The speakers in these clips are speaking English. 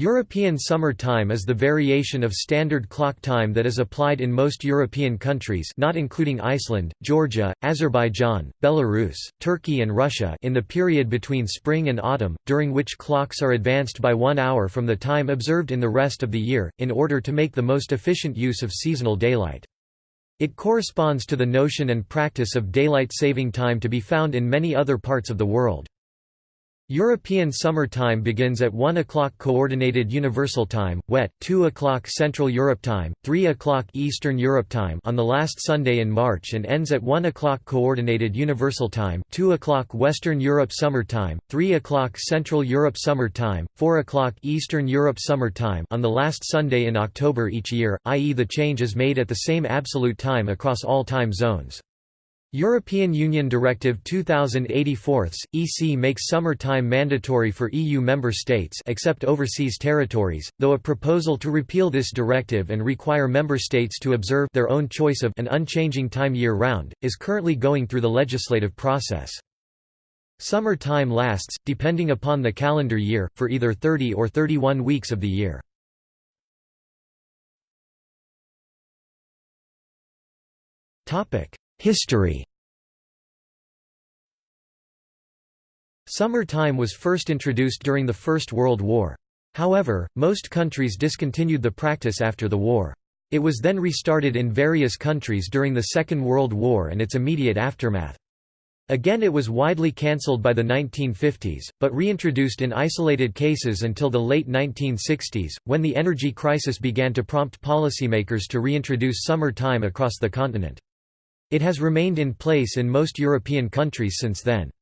European Summer Time is the variation of standard clock time that is applied in most European countries not including Iceland, Georgia, Azerbaijan, Belarus, Turkey and Russia in the period between spring and autumn, during which clocks are advanced by one hour from the time observed in the rest of the year, in order to make the most efficient use of seasonal daylight. It corresponds to the notion and practice of daylight saving time to be found in many other parts of the world. European Summer Time begins at 1 o'clock Coordinated Universal Time, WET, 2 o'clock Central Europe Time, 3 o'clock Eastern Europe Time on the last Sunday in March and ends at 1 o'clock Coordinated Universal Time, 2 o'clock Western Europe Summer Time, 3 o'clock Central Europe Summer Time, 4 o'clock Eastern Europe Summer Time on the last Sunday in October each year, i.e. the change is made at the same absolute time across all time zones. European Union Directive 2084 EC makes summer time mandatory for EU member states except overseas territories, though a proposal to repeal this directive and require member states to observe their own choice of an unchanging time year-round, is currently going through the legislative process. Summer time lasts, depending upon the calendar year, for either 30 or 31 weeks of the year. History Summer time was first introduced during the First World War. However, most countries discontinued the practice after the war. It was then restarted in various countries during the Second World War and its immediate aftermath. Again it was widely cancelled by the 1950s, but reintroduced in isolated cases until the late 1960s, when the energy crisis began to prompt policymakers to reintroduce summer time across the continent. It has remained in place in most European countries since then.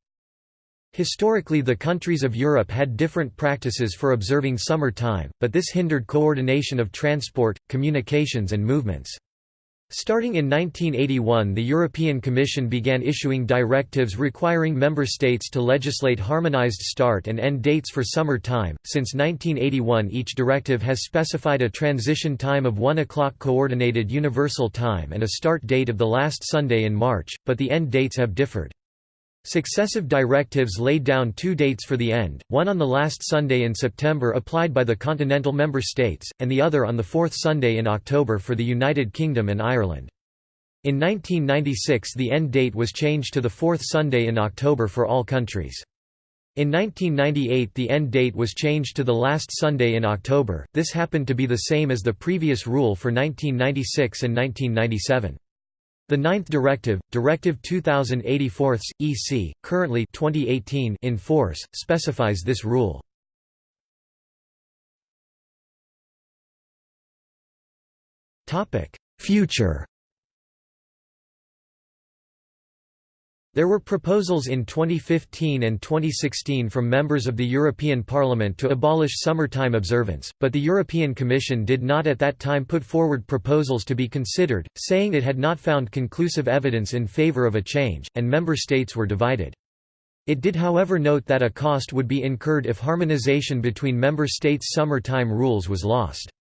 Historically the countries of Europe had different practices for observing summer time, but this hindered coordination of transport, communications and movements. Starting in 1981 the European Commission began issuing directives requiring member states to legislate harmonized start and end dates for summer time. Since 1981 each directive has specified a transition time of 1 o'clock coordinated universal time and a start date of the last Sunday in March, but the end dates have differed. Successive directives laid down two dates for the end, one on the last Sunday in September applied by the continental member states, and the other on the fourth Sunday in October for the United Kingdom and Ireland. In 1996 the end date was changed to the fourth Sunday in October for all countries. In 1998 the end date was changed to the last Sunday in October, this happened to be the same as the previous rule for 1996 and 1997. The ninth directive, Directive 2084 EC, currently 2018 in force, specifies this rule. Future There were proposals in 2015 and 2016 from members of the European Parliament to abolish summertime observance, but the European Commission did not at that time put forward proposals to be considered, saying it had not found conclusive evidence in favour of a change, and member states were divided. It did however note that a cost would be incurred if harmonisation between member states' summer-time rules was lost.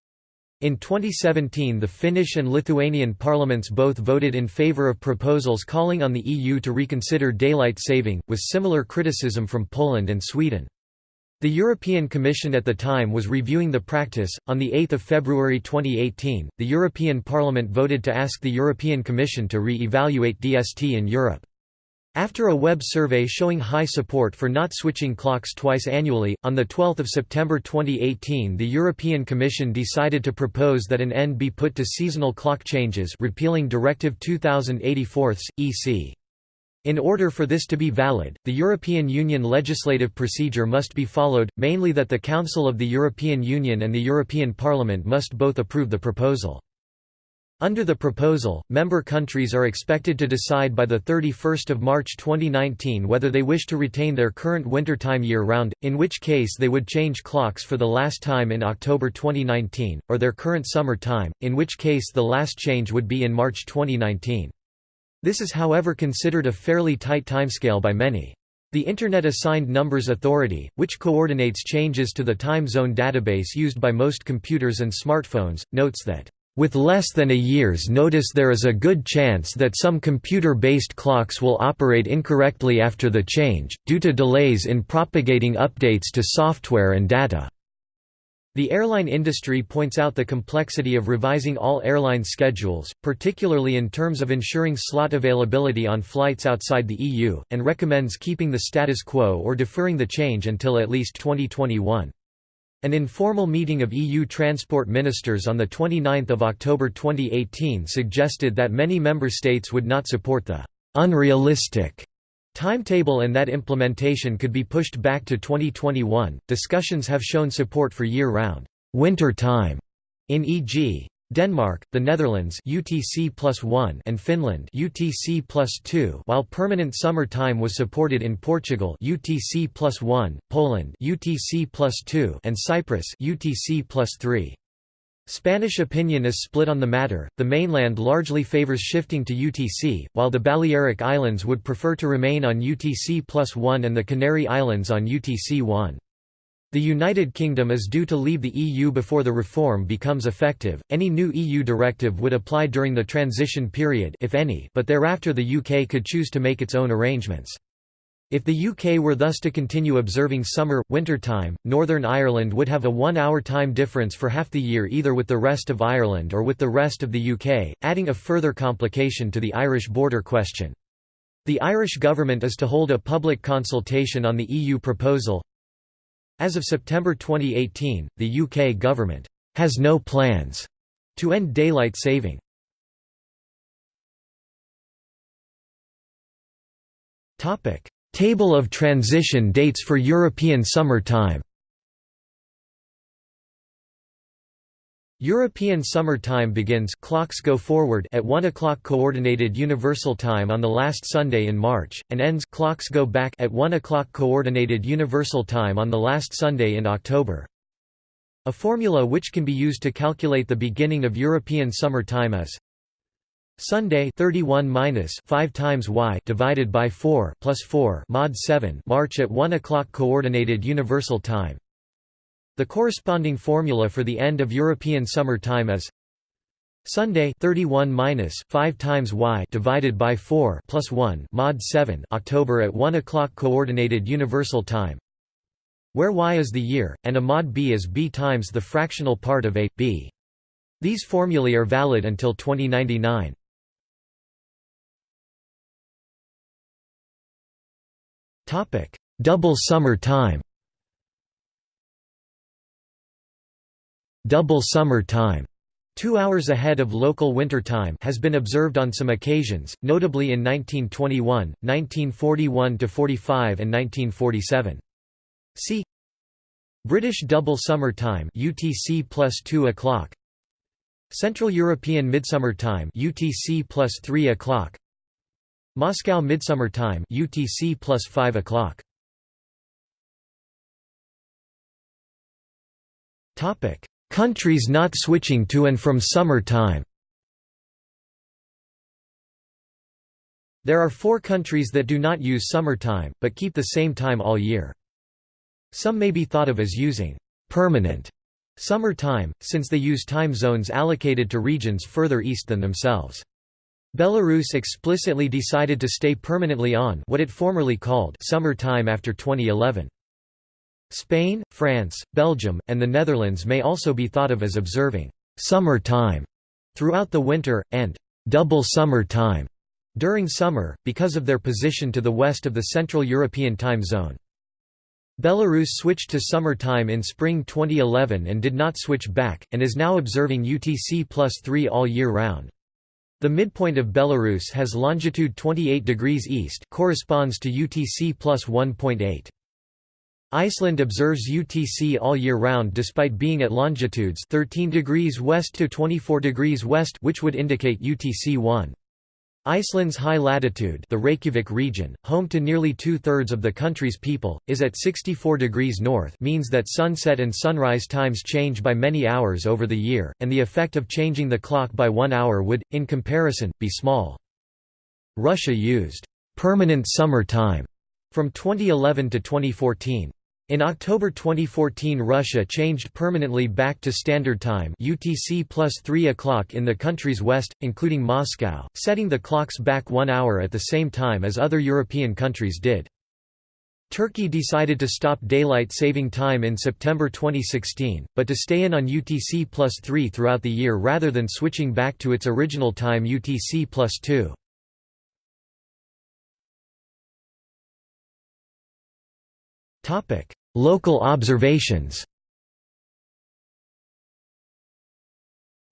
In 2017 the Finnish and Lithuanian parliaments both voted in favour of proposals calling on the EU to reconsider daylight saving, with similar criticism from Poland and Sweden. The European Commission at the time was reviewing the practice. On 8 February 2018, the European Parliament voted to ask the European Commission to re evaluate DST in Europe. After a web survey showing high support for not switching clocks twice annually, on 12 September 2018 the European Commission decided to propose that an end be put to seasonal clock changes repealing Directive 2084 EC. In order for this to be valid, the European Union legislative procedure must be followed, mainly that the Council of the European Union and the European Parliament must both approve the proposal. Under the proposal, member countries are expected to decide by 31 March 2019 whether they wish to retain their current wintertime year-round, in which case they would change clocks for the last time in October 2019, or their current summer time, in which case the last change would be in March 2019. This is however considered a fairly tight timescale by many. The Internet Assigned Numbers Authority, which coordinates changes to the time zone database used by most computers and smartphones, notes that with less than a year's notice there is a good chance that some computer-based clocks will operate incorrectly after the change, due to delays in propagating updates to software and data. The airline industry points out the complexity of revising all airline schedules, particularly in terms of ensuring slot availability on flights outside the EU, and recommends keeping the status quo or deferring the change until at least 2021. An informal meeting of EU transport ministers on 29 October 2018 suggested that many member states would not support the «unrealistic» timetable and that implementation could be pushed back to 2021. Discussions have shown support for year-round winter time in e.g. Denmark, the Netherlands UTC +1 and Finland UTC +2 while permanent summer time was supported in Portugal UTC +1, Poland UTC +2 and Cyprus UTC +3. Spanish opinion is split on the matter, the mainland largely favors shifting to UTC, while the Balearic Islands would prefer to remain on UTC plus 1 and the Canary Islands on UTC 1. The United Kingdom is due to leave the EU before the reform becomes effective. Any new EU directive would apply during the transition period if any, but thereafter the UK could choose to make its own arrangements. If the UK were thus to continue observing summer, winter time, Northern Ireland would have a one-hour time difference for half the year either with the rest of Ireland or with the rest of the UK, adding a further complication to the Irish border question. The Irish government is to hold a public consultation on the EU proposal. As of September 2018, the UK government has no plans to end daylight saving. Table of transition dates for European Summer Time European Summer Time begins clocks go forward at 1 o'clock Coordinated Universal Time on the last Sunday in March, and ends clocks go back at 1 o'clock Coordinated Universal Time on the last Sunday in October. A formula which can be used to calculate the beginning of European Summer Time is Sunday 31 minus 5 times y divided by 4 plus 4 mod 7 March at 1 o'clock coordinated universal time. The corresponding formula for the end of European summer time is Sunday 31 minus 5 times y divided by 4 plus 1 mod 7 October at 1 o'clock coordinated universal time. Where y is the year, and a mod b is b times the fractional part of a b. These formulae are valid until 2099. Topic: Double summer time. Double summer time. Two hours ahead of local winter time has been observed on some occasions, notably in 1921, 1941–45 and 1947. See British Double Summer Time UTC plus 2 o'clock Central European Midsummer Time UTC plus 3 o'clock Moscow Midsummer Time UTC plus 5 o'clock. Topic: Countries not switching to and from summer time. There are four countries that do not use summer time, but keep the same time all year. Some may be thought of as using permanent summer time, since they use time zones allocated to regions further east than themselves. Belarus explicitly decided to stay permanently on what it formerly called summer time after 2011. Spain, France, Belgium, and the Netherlands may also be thought of as observing summer time throughout the winter, and double summer time during summer, because of their position to the west of the Central European time zone. Belarus switched to summer time in spring 2011 and did not switch back, and is now observing UTC plus 3 all year round. The midpoint of Belarus has longitude 28 degrees east corresponds to UTC plus 1.8. Iceland observes UTC all year round despite being at longitudes 13 degrees west to 24 degrees west which would indicate UTC 1. Iceland's high latitude the Reykjavik region, home to nearly two-thirds of the country's people, is at 64 degrees north means that sunset and sunrise times change by many hours over the year, and the effect of changing the clock by one hour would, in comparison, be small. Russia used «permanent summer time» from 2011 to 2014. In October 2014 Russia changed permanently back to Standard Time UTC plus 3 o'clock in the country's west, including Moscow, setting the clocks back one hour at the same time as other European countries did. Turkey decided to stop daylight saving time in September 2016, but to stay in on UTC plus 3 throughout the year rather than switching back to its original time UTC plus 2. Local observations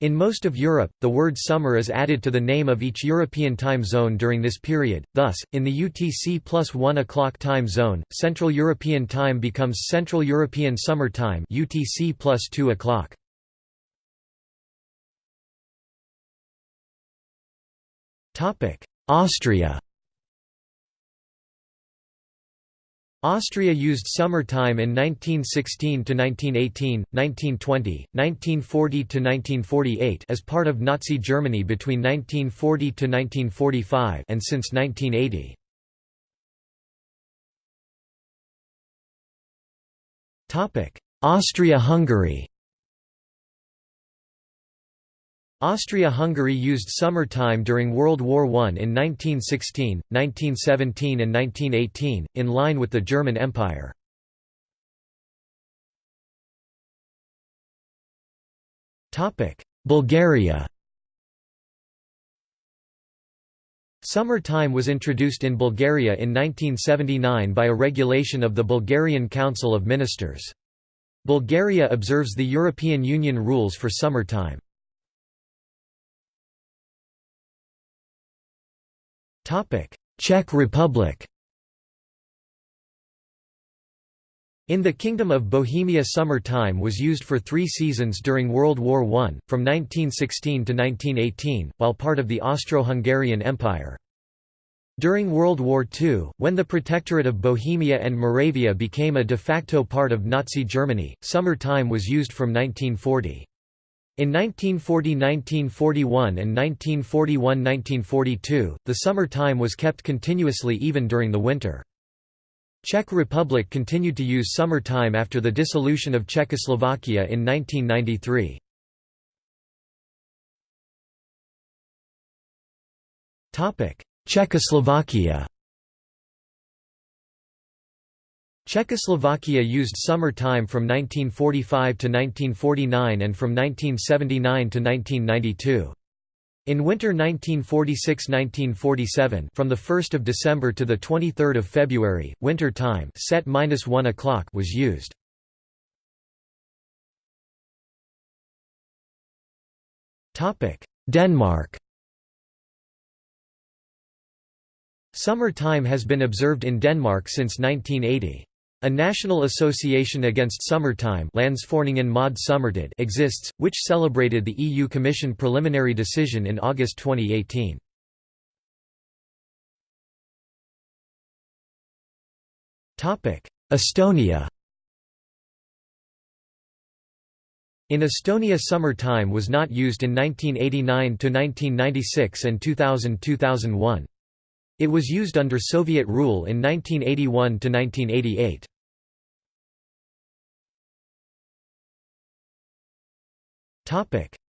In most of Europe, the word summer is added to the name of each European time zone during this period, thus, in the UTC plus 1 o'clock time zone, Central European Time becomes Central European Summer Time UTC plus 2 o'clock. Austria Austria used summer time in 1916 to 1918, 1920, 1940 to 1948 as part of Nazi Germany between 1940 to 1945 and since 1980. Topic: Austria-Hungary Austria-Hungary used summer time during World War I in 1916, 1917 and 1918, in line with the German Empire. Bulgaria Summer time was introduced in Bulgaria in 1979 by a regulation of the Bulgarian Council of Ministers. Bulgaria observes the European Union rules for summer time. Czech Republic In the Kingdom of Bohemia summer time was used for three seasons during World War I, from 1916 to 1918, while part of the Austro-Hungarian Empire. During World War II, when the Protectorate of Bohemia and Moravia became a de facto part of Nazi Germany, summer time was used from 1940. In 1940–1941 and 1941–1942, the summer time was kept continuously even during the winter. Czech Republic continued to use summer time after the dissolution of Czechoslovakia in 1993. Czechoslovakia Czechoslovakia used summer time from 1945 to 1949 and from 1979 to 1992. In winter 1946–1947 from the 1st of December to the 23rd of February, winter time set -1 o'clock was used. Topic: Denmark Summer time has been observed in Denmark since 1980. A national association against summertime exists, which celebrated the EU Commission preliminary decision in August 2018. Estonia In Estonia summer time was not used in 1989–1996 and 2000–2001. It was used under Soviet rule in 1981–1988.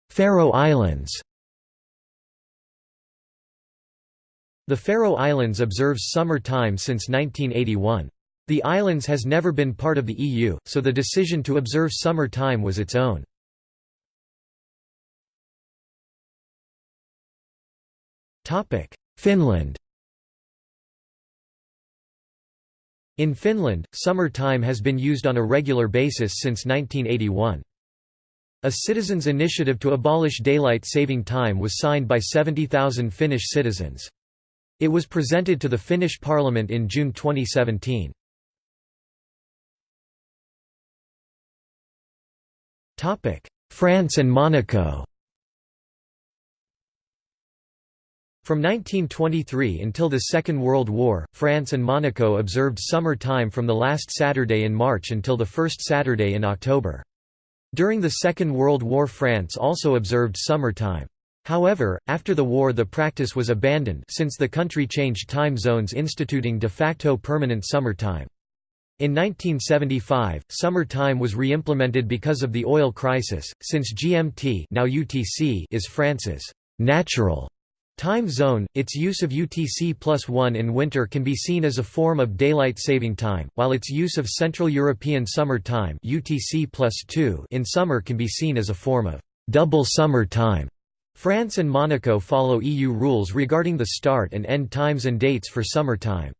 Faroe Islands The Faroe Islands observes summer time since 1981. The islands has never been part of the EU, so the decision to observe summer time was its own. Finland In Finland, summer time has been used on a regular basis since 1981. A citizens' initiative to abolish daylight saving time was signed by 70,000 Finnish citizens. It was presented to the Finnish parliament in June 2017. France and Monaco From 1923 until the Second World War, France and Monaco observed summer time from the last Saturday in March until the first Saturday in October. During the Second World War France also observed summer time. However, after the war the practice was abandoned since the country changed time zones instituting de facto permanent summer time. In 1975, summer time was re-implemented because of the oil crisis, since GMT now UTC is France's «natural» Time zone, its use of UTC plus 1 in winter can be seen as a form of daylight saving time, while its use of Central European Summer Time UTC plus 2 in summer can be seen as a form of double summer time. France and Monaco follow EU rules regarding the start and end times and dates for summer time.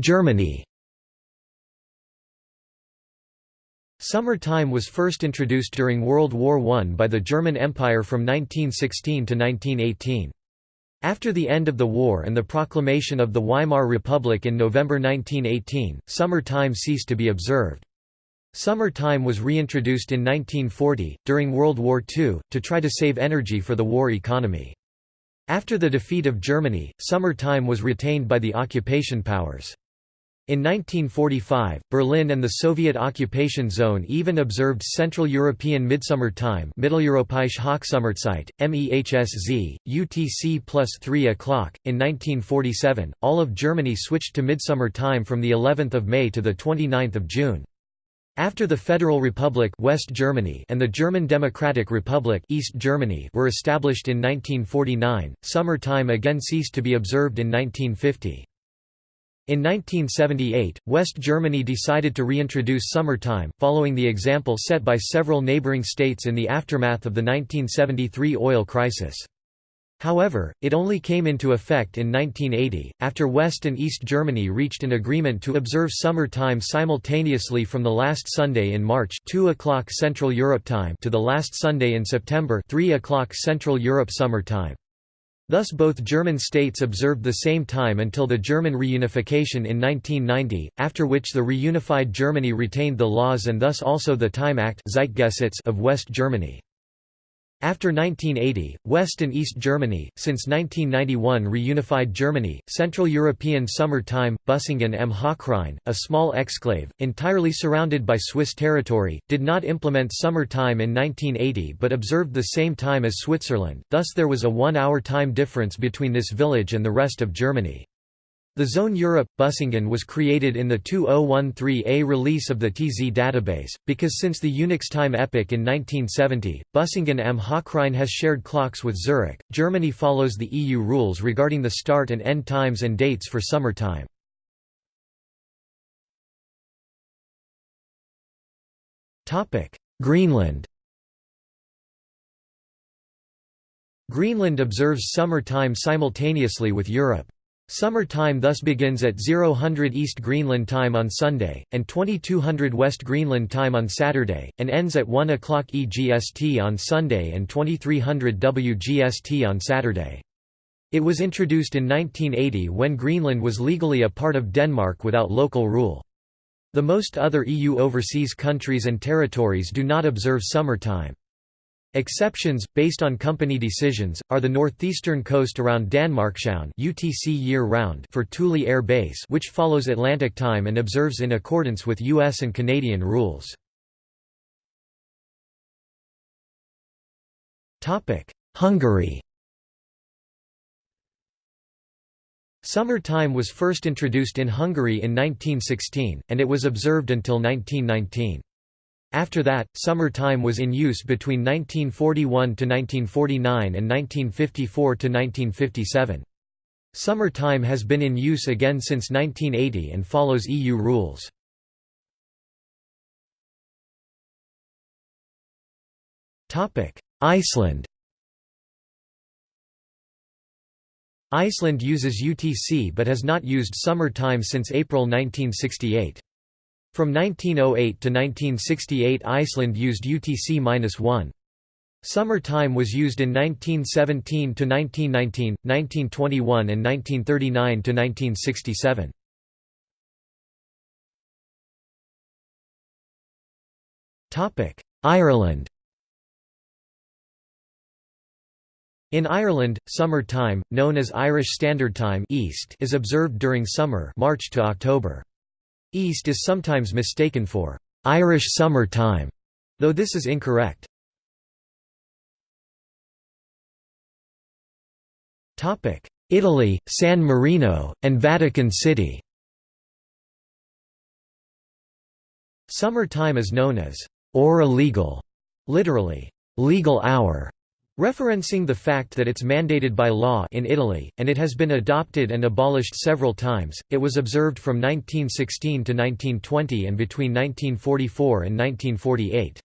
Germany Summer time was first introduced during World War I by the German Empire from 1916 to 1918. After the end of the war and the proclamation of the Weimar Republic in November 1918, summer time ceased to be observed. Summer time was reintroduced in 1940, during World War II, to try to save energy for the war economy. After the defeat of Germany, summer time was retained by the occupation powers. In 1945, Berlin and the Soviet occupation zone even observed Central European Midsummer Time Mitteleuropäische Hochsommerzeit, MEHSZ, UTC plus 3 o'clock. In 1947, all of Germany switched to Midsummer Time from the 11th of May to the 29th of June. After the Federal Republic West Germany and the German Democratic Republic East Germany were established in 1949, summer time again ceased to be observed in 1950. In 1978, West Germany decided to reintroduce summertime, following the example set by several neighboring states in the aftermath of the 1973 oil crisis. However, it only came into effect in 1980, after West and East Germany reached an agreement to observe summer time simultaneously from the last Sunday in March 2 o'clock Central Europe time to the last Sunday in September 3 o'clock Central Europe Summer Time. Thus both German states observed the same time until the German reunification in 1990, after which the reunified Germany retained the laws and thus also the Time Act of West Germany. After 1980, West and East Germany, since 1991 reunified Germany, Central European Summer Time, Busingen am Hochrhein, a small exclave, entirely surrounded by Swiss territory, did not implement summer time in 1980 but observed the same time as Switzerland, thus there was a one-hour time difference between this village and the rest of Germany. The Zone Europe Busingen was created in the 2013A release of the TZ database, because since the Unix time epoch in 1970, Busingen am Hochrhein has shared clocks with Zurich. Germany follows the EU rules regarding the start and end times and dates for summer time. Greenland Greenland observes summer time simultaneously with Europe. Summer time thus begins at 0000 East Greenland time on Sunday, and 2200 West Greenland time on Saturday, and ends at 1 o'clock EGST on Sunday and 2300 WGST on Saturday. It was introduced in 1980 when Greenland was legally a part of Denmark without local rule. The most other EU overseas countries and territories do not observe summer time. Exceptions, based on company decisions, are the northeastern coast around Danmarkshavn UTC year-round for Thule Air Base which follows Atlantic time and observes in accordance with US and Canadian rules. Hungary Summer time was first introduced in Hungary in 1916, and it was observed until 1919. After that, summer time was in use between 1941 to 1949 and 1954 to 1957. Summer time has been in use again since 1980 and follows EU rules. Iceland Iceland uses UTC but has not used summer time since April 1968. From 1908 to 1968 Iceland used UTC-1. Summer time was used in 1917 to 1919, 1921 and 1939 to 1967. Topic: Ireland. In Ireland, summer time, known as Irish Standard Time (East), is observed during summer, March to October. East is sometimes mistaken for Irish summer time, though this is incorrect. Italy, San Marino, and Vatican City Summer time is known as «ora legal» literally, legal hour, referencing the fact that it's mandated by law in Italy, and it has been adopted and abolished several times. It was observed from 1916 to 1920 and between 1944 and 1948.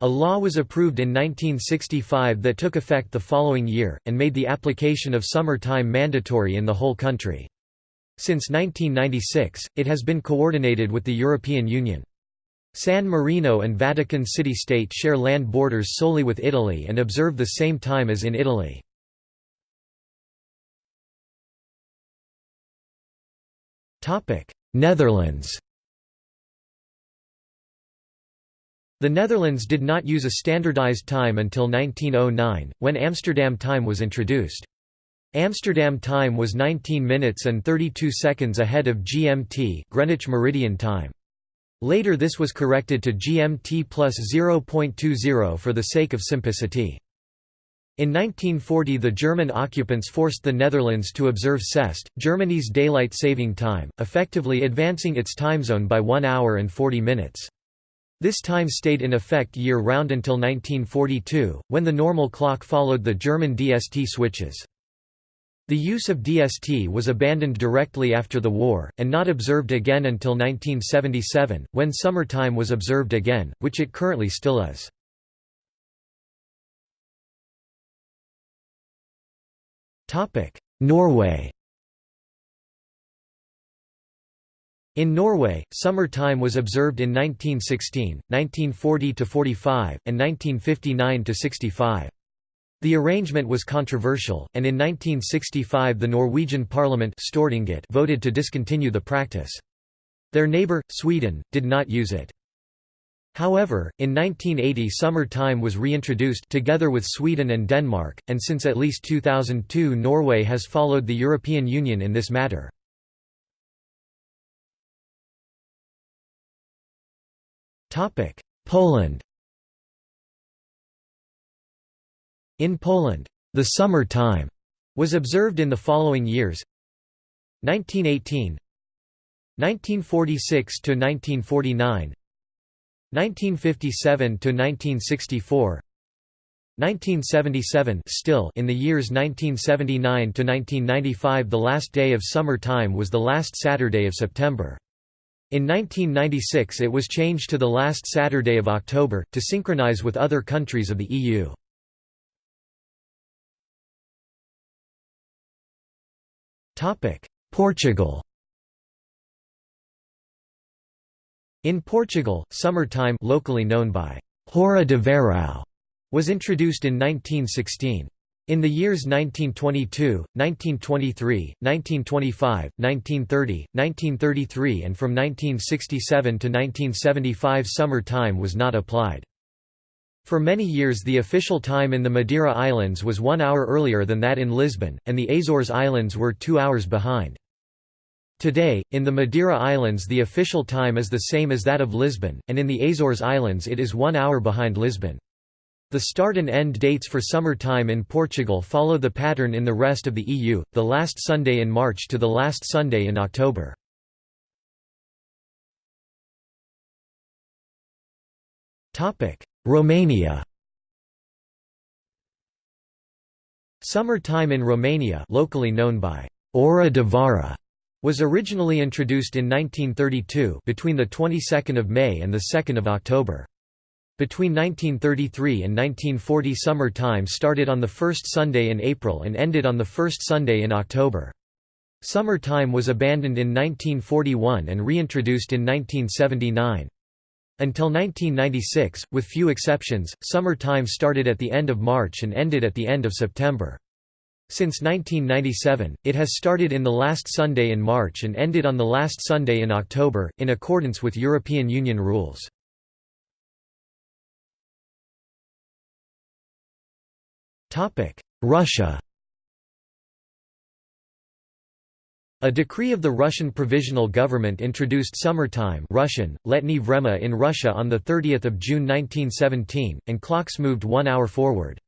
A law was approved in 1965 that took effect the following year, and made the application of summer time mandatory in the whole country. Since 1996, it has been coordinated with the European Union. San Marino and Vatican City-State share land borders solely with Italy and observe the same time as in Italy. Netherlands The Netherlands did not use a standardized time until 1909, when Amsterdam time was introduced. Amsterdam time was 19 minutes and 32 seconds ahead of GMT Greenwich Meridian time. Later this was corrected to GMT plus 0.20 for the sake of simplicity. In 1940 the German occupants forced the Netherlands to observe CEST, Germany's daylight saving time, effectively advancing its time zone by 1 hour and 40 minutes. This time stayed in effect year-round until 1942, when the normal clock followed the German DST switches. The use of DST was abandoned directly after the war, and not observed again until 1977, when summer time was observed again, which it currently still is. Norway In Norway, summer time was observed in 1916, 1940–45, and 1959–65. The arrangement was controversial, and in 1965 the Norwegian parliament Stortinget voted to discontinue the practice. Their neighbour, Sweden, did not use it. However, in 1980 summer time was reintroduced together with Sweden and Denmark, and since at least 2002 Norway has followed the European Union in this matter. Poland In Poland, the summer time was observed in the following years 1918 1946 to 1949 1957 to 1964 1977 still in the years 1979 to 1995 the last day of summer time was the last Saturday of September in 1996 it was changed to the last Saturday of October, to synchronize with other countries of the EU. Portugal In Portugal, summer time locally known by Hora de Verão was introduced in 1916. In the years 1922, 1923, 1925, 1930, 1933 and from 1967 to 1975 summer time was not applied. For many years the official time in the Madeira Islands was one hour earlier than that in Lisbon, and the Azores Islands were two hours behind. Today, in the Madeira Islands the official time is the same as that of Lisbon, and in the Azores Islands it is one hour behind Lisbon. The start and end dates for summer time in Portugal follow the pattern in the rest of the EU, the last Sunday in March to the last Sunday in October. Romania Summer time in Romania locally known by Ora de Vara was originally introduced in 1932 between the 22nd of May and the 2nd of October. Between 1933 and 1940 summer time started on the first Sunday in April and ended on the first Sunday in October. Summer time was abandoned in 1941 and reintroduced in 1979. Until 1996, with few exceptions, summer time started at the end of March and ended at the end of September. Since 1997, it has started in the last Sunday in March and ended on the last Sunday in October, in accordance with European Union rules. Russia A decree of the Russian Provisional Government introduced summertime Russian, Letny Vremya in Russia on 30 June 1917, and clocks moved one hour forward.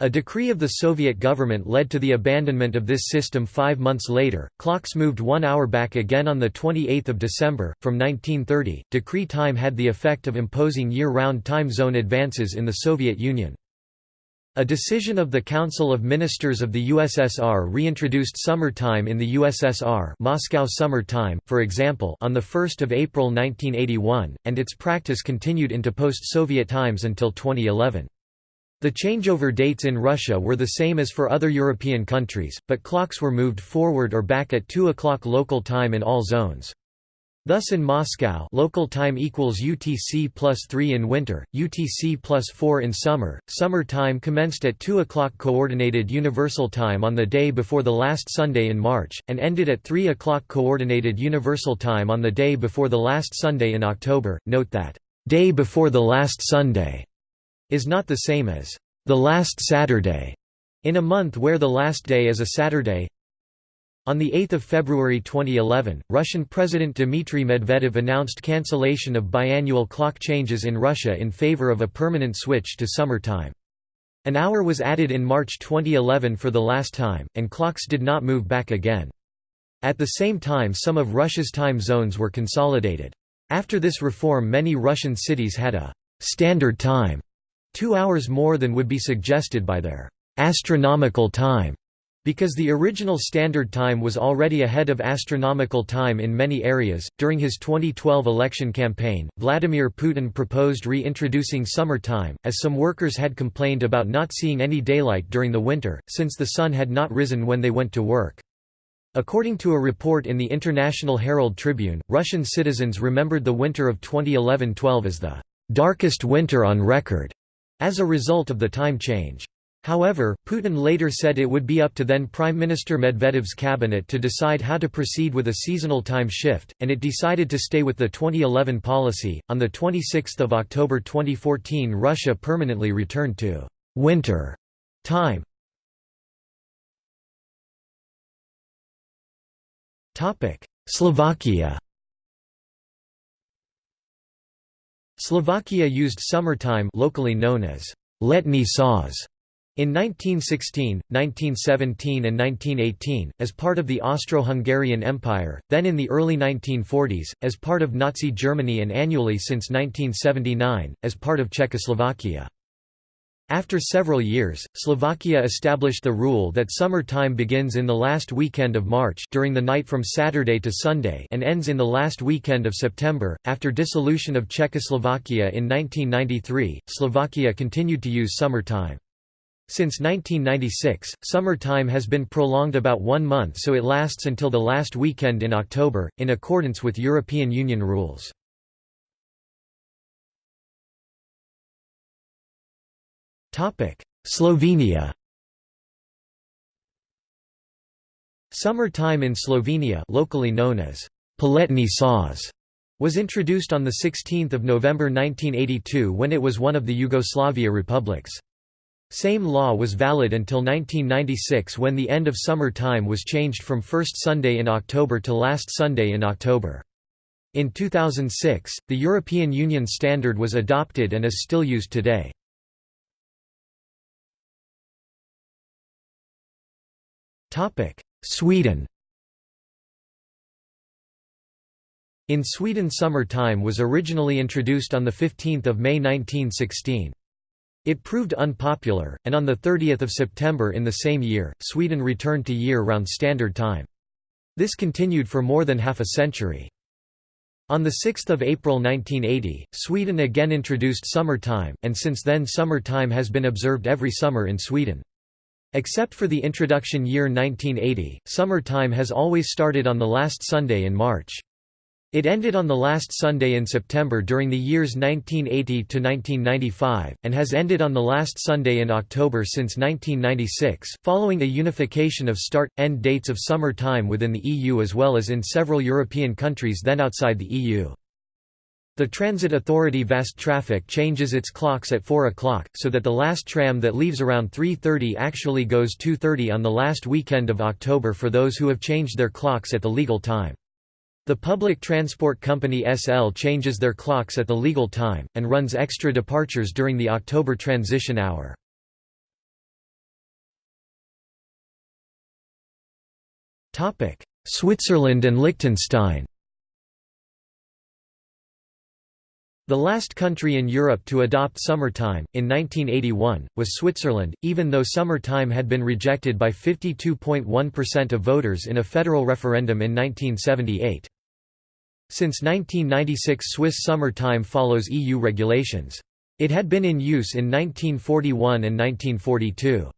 A decree of the Soviet government led to the abandonment of this system five months later. Clocks moved one hour back again on 28 December. From 1930, decree time had the effect of imposing year round time zone advances in the Soviet Union. A decision of the Council of Ministers of the USSR reintroduced summer time in the USSR Moscow Summer Time, for example on 1 April 1981, and its practice continued into post-Soviet times until 2011. The changeover dates in Russia were the same as for other European countries, but clocks were moved forward or back at 2 o'clock local time in all zones. Thus in Moscow local time equals UTC plus 3 in winter, UTC plus 4 in summer. Summer time commenced at 2 o'clock Coordinated Universal Time on the day before the last Sunday in March, and ended at 3 o'clock Coordinated Universal Time on the day before the last Sunday in October. Note that, day before the last Sunday is not the same as the last Saturday in a month where the last day is a Saturday. On 8 February 2011, Russian President Dmitry Medvedev announced cancellation of biannual clock changes in Russia in favor of a permanent switch to summer time. An hour was added in March 2011 for the last time, and clocks did not move back again. At the same time some of Russia's time zones were consolidated. After this reform many Russian cities had a «standard time» two hours more than would be suggested by their astronomical time, because the original standard time was already ahead of astronomical time in many areas. During his 2012 election campaign, Vladimir Putin proposed reintroducing summer time, as some workers had complained about not seeing any daylight during the winter, since the sun had not risen when they went to work. According to a report in the International Herald Tribune, Russian citizens remembered the winter of 2011–12 as the darkest winter on record as a result of the time change. However, Putin later said it would be up to then Prime Minister Medvedev's cabinet to decide how to proceed with a seasonal time shift, and it decided to stay with the 2011 policy. On the 26th of October 2014, Russia permanently returned to winter time. Topic: Slovakia Slovakia used summertime locally known as letní čas in 1916, 1917 and 1918, as part of the Austro-Hungarian Empire, then in the early 1940s, as part of Nazi Germany and annually since 1979, as part of Czechoslovakia. After several years, Slovakia established the rule that summer time begins in the last weekend of March during the night from Saturday to Sunday and ends in the last weekend of September. After dissolution of Czechoslovakia in 1993, Slovakia continued to use summer time. Since 1996, summer time has been prolonged about one month so it lasts until the last weekend in October, in accordance with European Union rules. Slovenia Summer time in Slovenia locally known as Poletni čas was introduced on 16 November 1982 when it was one of the Yugoslavia republics. Same law was valid until 1996 when the end of summer time was changed from first Sunday in October to last Sunday in October. In 2006, the European Union standard was adopted and is still used today. Sweden In Sweden summer time was originally introduced on 15 May 1916. It proved unpopular, and on 30 September in the same year, Sweden returned to year-round standard time. This continued for more than half a century. On 6 April 1980, Sweden again introduced summer time, and since then summer time has been observed every summer in Sweden. Except for the introduction year 1980, summer time has always started on the last Sunday in March. It ended on the last Sunday in September during the years 1980 to 1995, and has ended on the last Sunday in October since 1996, following a unification of start-end dates of summer time within the EU as well as in several European countries then outside the EU. The Transit Authority Västtrafik changes its clocks at 4 o'clock, so that the last tram that leaves around 3.30 actually goes 2.30 on the last weekend of October for those who have changed their clocks at the legal time. The public transport company SL changes their clocks at the legal time, and runs extra departures during the October transition hour. Switzerland and Liechtenstein The last country in Europe to adopt summertime, in 1981, was Switzerland, even though summertime had been rejected by 52.1% of voters in a federal referendum in 1978. Since 1996 Swiss summer time follows EU regulations. It had been in use in 1941 and 1942.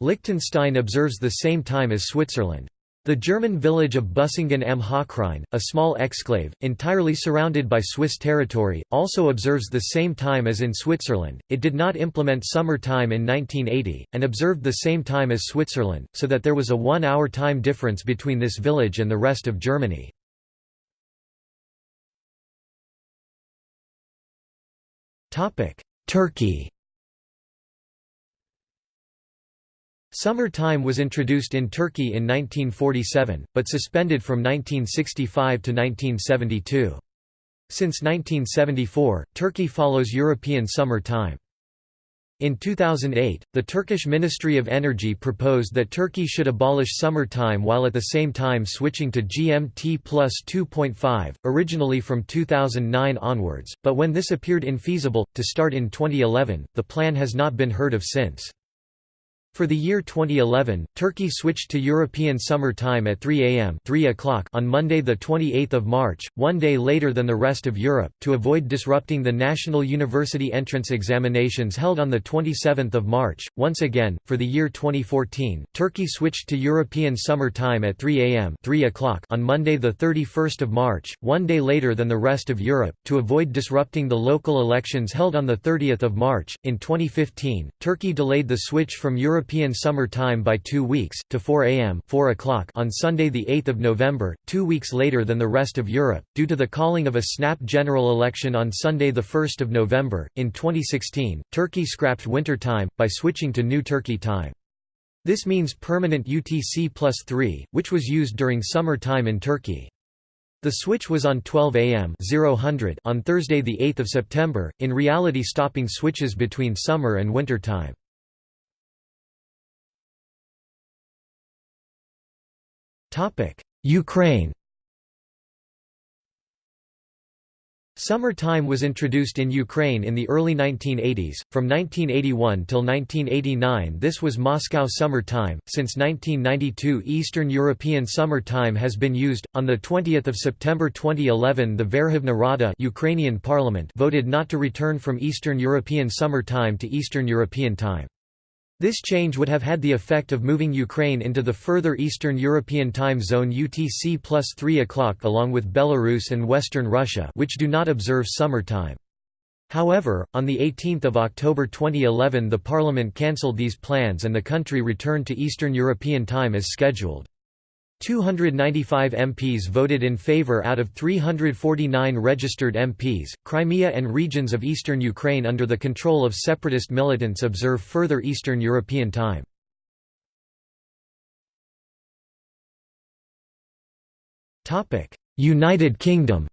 Liechtenstein observes the same time as Switzerland. The German village of Busingen am Hochrhein, a small exclave, entirely surrounded by Swiss territory, also observes the same time as in Switzerland. It did not implement summer time in 1980, and observed the same time as Switzerland, so that there was a one hour time difference between this village and the rest of Germany. Turkey Summer time was introduced in Turkey in 1947, but suspended from 1965 to 1972. Since 1974, Turkey follows European summer time. In 2008, the Turkish Ministry of Energy proposed that Turkey should abolish summer time while at the same time switching to GMT plus 2.5, originally from 2009 onwards, but when this appeared infeasible, to start in 2011, the plan has not been heard of since. For the year 2011, Turkey switched to European Summer Time at 3 am 3 o'clock on Monday 28 March, one day later than the rest of Europe, to avoid disrupting the national university entrance examinations held on 27 March. Once again, for the year 2014, Turkey switched to European Summer Time at 3 am 3 o'clock on Monday 31 March, one day later than the rest of Europe, to avoid disrupting the local elections held on 30 March. In 2015, Turkey delayed the switch from European European Summer Time by two weeks, to 4 am 4 o'clock on Sunday 8 November, two weeks later than the rest of Europe, due to the calling of a snap general election on Sunday 1 November. In 2016, Turkey scrapped winter time, by switching to New Turkey time. This means permanent UTC plus 3, which was used during summer time in Turkey. The switch was on 12 am on Thursday 8 September, in reality stopping switches between summer and winter time. Ukraine Summer time was introduced in Ukraine in the early 1980s. From 1981 till 1989, this was Moscow Summer Time. Since 1992, Eastern European Summer Time has been used. On the 20th of September 2011, the Verkhovna Rada Ukrainian Parliament voted not to return from Eastern European Summer Time to Eastern European Time. This change would have had the effect of moving Ukraine into the further Eastern European time zone UTC plus 3 o'clock along with Belarus and Western Russia which do not observe summer time. However, on 18 October 2011 the parliament cancelled these plans and the country returned to Eastern European time as scheduled. 295 MPs voted in favour out of 349 registered MPs. Crimea and regions of eastern Ukraine under the control of separatist militants observe further Eastern European time. United Kingdom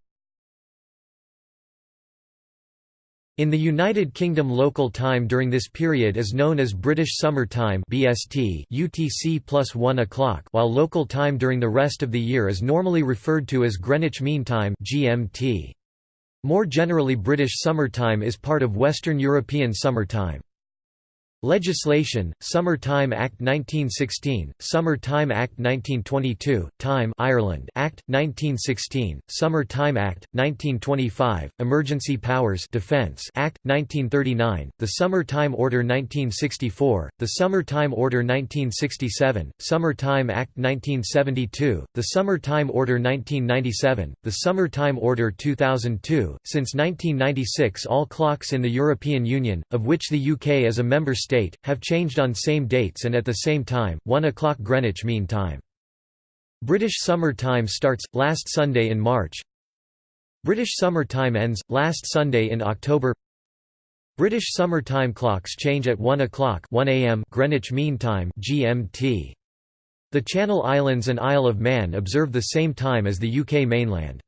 In the United Kingdom local time during this period is known as British Summer Time BST UTC plus 1 o'clock while local time during the rest of the year is normally referred to as Greenwich Mean Time GMT. More generally British Summer Time is part of Western European Summer Time. Legislation: Summer Time Act 1916, Summer Time Act 1922, Time Ireland Act 1916, Summer Time Act 1925, Emergency Powers Defense Act 1939, the Summer Time Order 1964, the Summer Time Order 1967, Summer Time Act 1972, the Summer Time Order 1997, the Summer Time Order 2002. Since 1996, all clocks in the European Union, of which the UK is a member state state, have changed on same dates and at the same time, 1 o'clock Greenwich Mean Time. British Summer Time starts, last Sunday in March British Summer Time ends, last Sunday in October British Summer Time clocks change at 1 o'clock 1 a.m. Greenwich Mean Time GMT. The Channel Islands and Isle of Man observe the same time as the UK mainland.